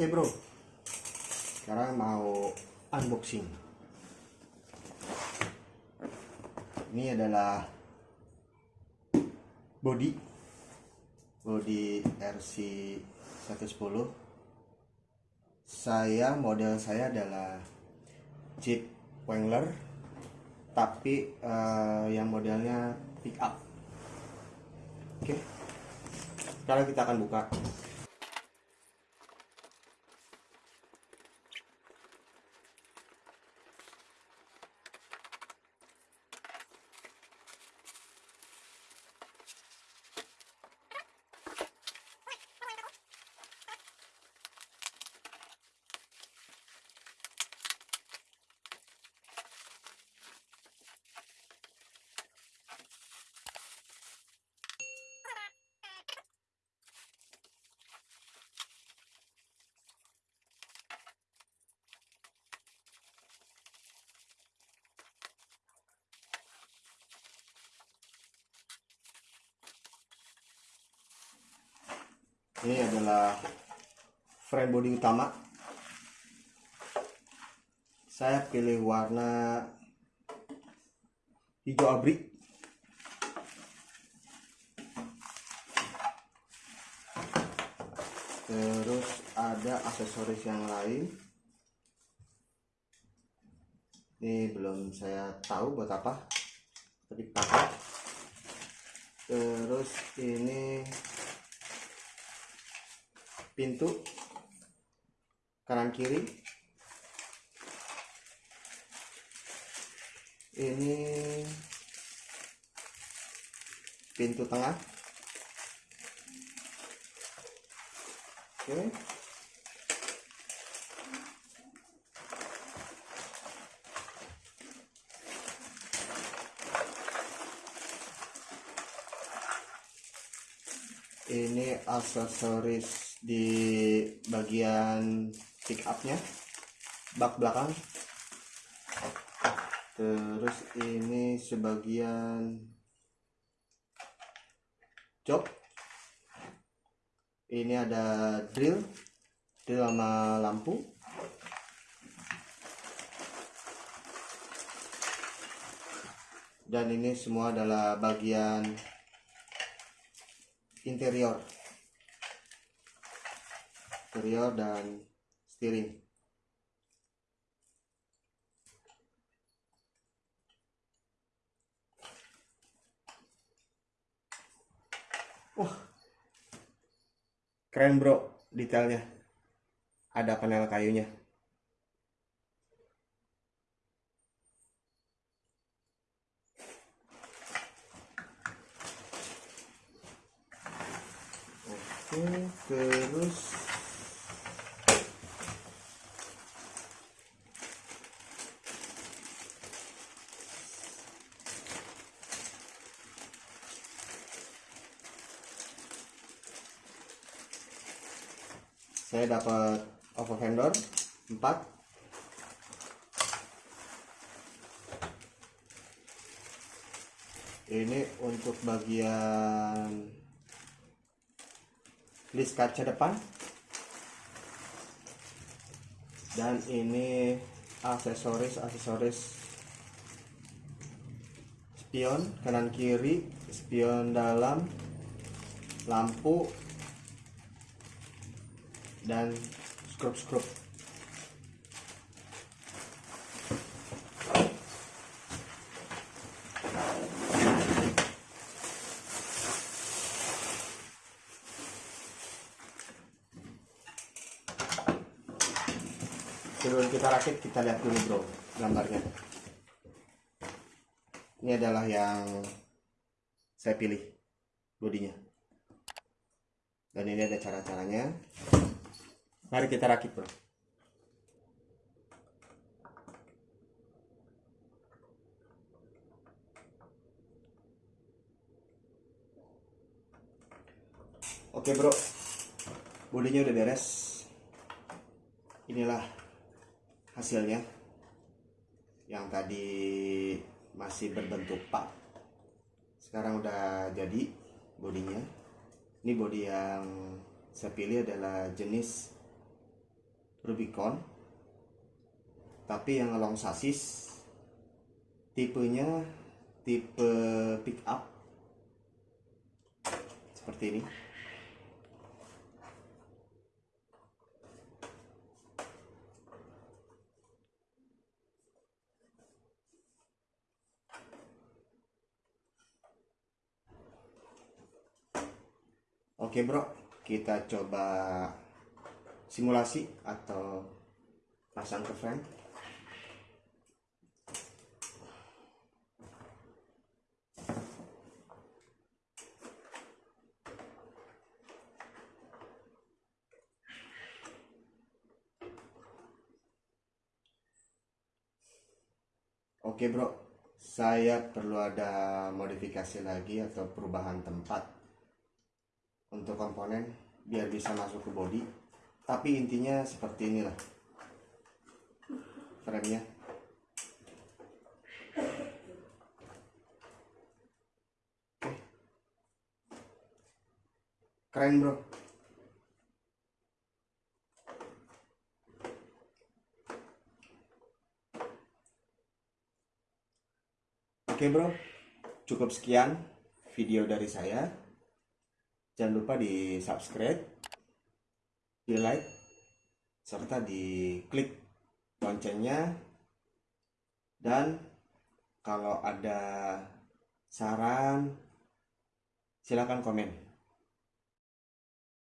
Oke bro, sekarang mau unboxing. Ini adalah body body RC 110. Saya model saya adalah Jeep Wrangler, tapi eh, yang modelnya pick up. Oke, sekarang kita akan buka. Ini adalah frame body utama. Saya pilih warna hijau abri. Terus ada aksesoris yang lain. Ini belum saya tahu buat apa. Tapi pakai. Terus ini pintu. Kanan kiri. Ini pintu tengah. Oke ini aksesoris di bagian pick upnya bak belakang. Terus ini sebagian jok ini ada drill drill sama lampu. Dan ini semua adalah bagian interior. Interior dan steering. Wah keren bro detailnya. Ada panel kayunya Oke, terus. Saya dapat overfender 4 ini untuk bagian list kaca depan. Dan ini aksesoris aksesoris spion kanan kiri spion dalam lampu dan skrup-skrup sebelum kita rakit kita lihat dulu bro gambarnya. Ini adalah yang saya pilih bodinya. Dan ini ada cara-caranya. Mari kita rakit bro. Oke bro. Bodinya udah beres. Inilah hasilnya? Yang tadi masih berbentuk pak. Sekarang udah jadi bodinya. Ini body yang saya pilih adalah jenis Rubicon. Tapi yang long sasis tipenya tipe pick up. Seperti ini Oke bro, kita coba simulasi atau pasang ke frame. Oke bro, saya perlu ada modifikasi lagi atau perubahan tempat untuk komponen biar bisa masuk ke body tapi intinya seperti inilah framenya Oke. keren bro Oke bro, cukup sekian video dari saya. Jangan lupa di subscribe, di like, serta di klik loncengnya. Dan kalau ada saran, silakan komen.